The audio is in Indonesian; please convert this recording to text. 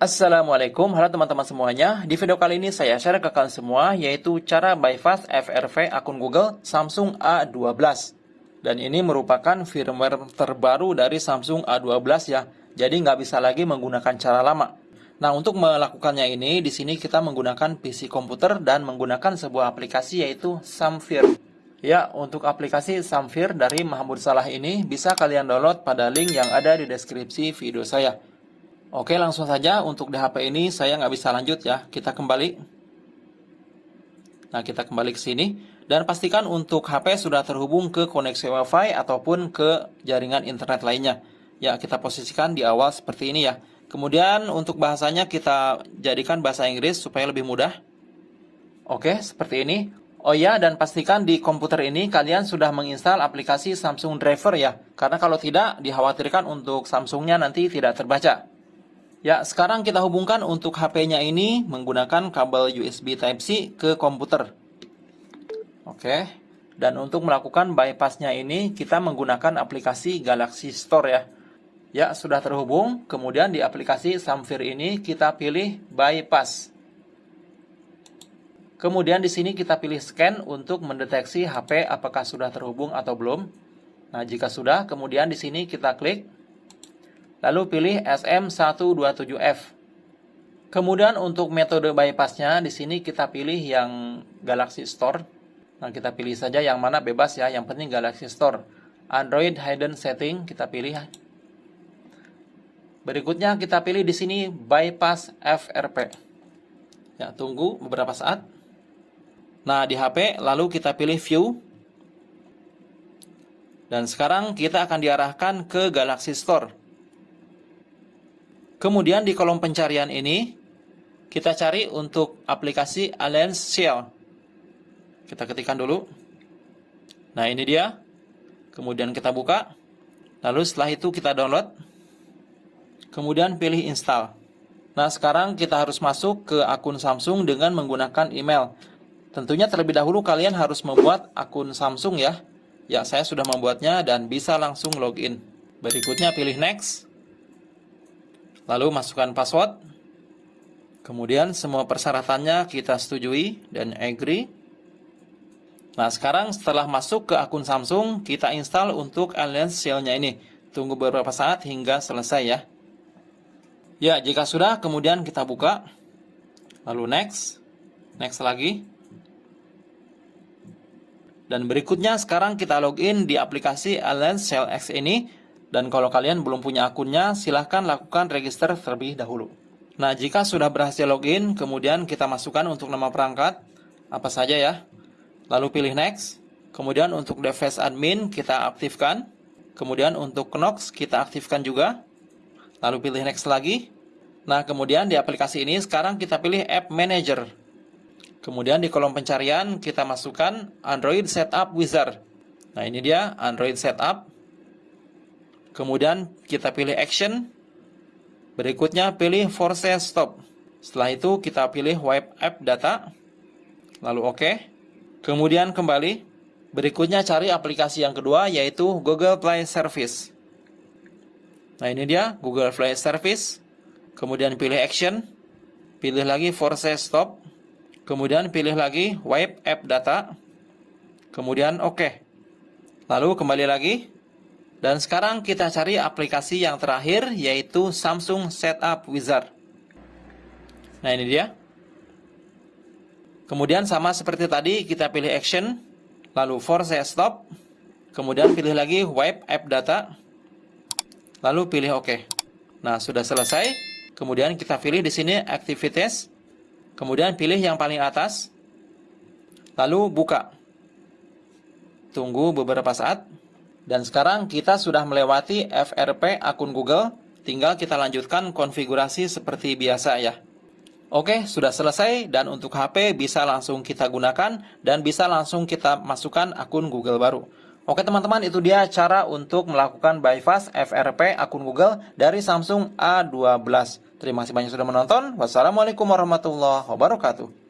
Assalamualaikum, halo teman-teman semuanya. Di video kali ini saya share ke kalian semua yaitu cara bypass FRV akun Google Samsung A12. Dan ini merupakan firmware terbaru dari Samsung A12 ya. Jadi nggak bisa lagi menggunakan cara lama. Nah, untuk melakukannya ini, di sini kita menggunakan PC komputer dan menggunakan sebuah aplikasi yaitu Samfir. Ya, untuk aplikasi Samfir dari Mahmud Salah ini bisa kalian download pada link yang ada di deskripsi video saya. Oke, langsung saja untuk di HP ini saya nggak bisa lanjut ya. Kita kembali. Nah, kita kembali ke sini. Dan pastikan untuk HP sudah terhubung ke koneksi WiFi ataupun ke jaringan internet lainnya. Ya, kita posisikan di awal seperti ini ya. Kemudian untuk bahasanya kita jadikan bahasa Inggris supaya lebih mudah. Oke, seperti ini. Oh ya, dan pastikan di komputer ini kalian sudah menginstal aplikasi Samsung Driver ya. Karena kalau tidak, dikhawatirkan untuk Samsungnya nanti tidak terbaca. Ya, sekarang kita hubungkan untuk HP-nya ini menggunakan kabel USB Type-C ke komputer. Oke. Dan untuk melakukan bypassnya ini, kita menggunakan aplikasi Galaxy Store ya. Ya, sudah terhubung. Kemudian di aplikasi Samfir ini kita pilih bypass. Kemudian di sini kita pilih scan untuk mendeteksi HP apakah sudah terhubung atau belum. Nah, jika sudah, kemudian di sini kita klik Lalu pilih SM127F. Kemudian untuk metode bypassnya di sini kita pilih yang Galaxy Store. Nah, kita pilih saja yang mana bebas ya, yang penting Galaxy Store. Android Hidden Setting kita pilih. Berikutnya kita pilih di sini bypass FRP. Ya, tunggu beberapa saat. Nah, di HP lalu kita pilih view. Dan sekarang kita akan diarahkan ke Galaxy Store. Kemudian di kolom pencarian ini, kita cari untuk aplikasi Alliance Shell. Kita ketikkan dulu. Nah, ini dia. Kemudian kita buka. Lalu setelah itu kita download. Kemudian pilih install. Nah, sekarang kita harus masuk ke akun Samsung dengan menggunakan email. Tentunya terlebih dahulu kalian harus membuat akun Samsung ya. Ya, saya sudah membuatnya dan bisa langsung login. Berikutnya pilih next. Lalu masukkan password. Kemudian semua persyaratannya kita setujui dan agree. Nah, sekarang setelah masuk ke akun Samsung, kita install untuk Alliance Shell-nya ini. Tunggu beberapa saat hingga selesai ya. Ya, jika sudah, kemudian kita buka. Lalu next. Next lagi. Dan berikutnya sekarang kita login di aplikasi Alliance Shell X ini dan kalau kalian belum punya akunnya, silahkan lakukan register terlebih dahulu. Nah, jika sudah berhasil login, kemudian kita masukkan untuk nama perangkat, apa saja ya. Lalu pilih next. Kemudian untuk device admin kita aktifkan. Kemudian untuk Knox kita aktifkan juga. Lalu pilih next lagi. Nah, kemudian di aplikasi ini sekarang kita pilih App Manager. Kemudian di kolom pencarian kita masukkan Android Setup Wizard. Nah, ini dia Android Setup. Kemudian kita pilih action. Berikutnya pilih force stop. Setelah itu kita pilih wipe app data. Lalu oke. OK. Kemudian kembali. Berikutnya cari aplikasi yang kedua yaitu Google Play Service. Nah ini dia Google Play Service. Kemudian pilih action. Pilih lagi force stop. Kemudian pilih lagi wipe app data. Kemudian oke. OK. Lalu kembali lagi dan sekarang kita cari aplikasi yang terakhir yaitu Samsung Setup Wizard. Nah ini dia. Kemudian sama seperti tadi kita pilih action, lalu force stop, kemudian pilih lagi wipe app data, lalu pilih OK. Nah sudah selesai. Kemudian kita pilih di sini activities, kemudian pilih yang paling atas, lalu buka. Tunggu beberapa saat. Dan sekarang kita sudah melewati FRP akun Google, tinggal kita lanjutkan konfigurasi seperti biasa ya. Oke, sudah selesai dan untuk HP bisa langsung kita gunakan dan bisa langsung kita masukkan akun Google baru. Oke teman-teman, itu dia cara untuk melakukan bypass FRP akun Google dari Samsung A12. Terima kasih banyak sudah menonton. Wassalamualaikum warahmatullahi wabarakatuh.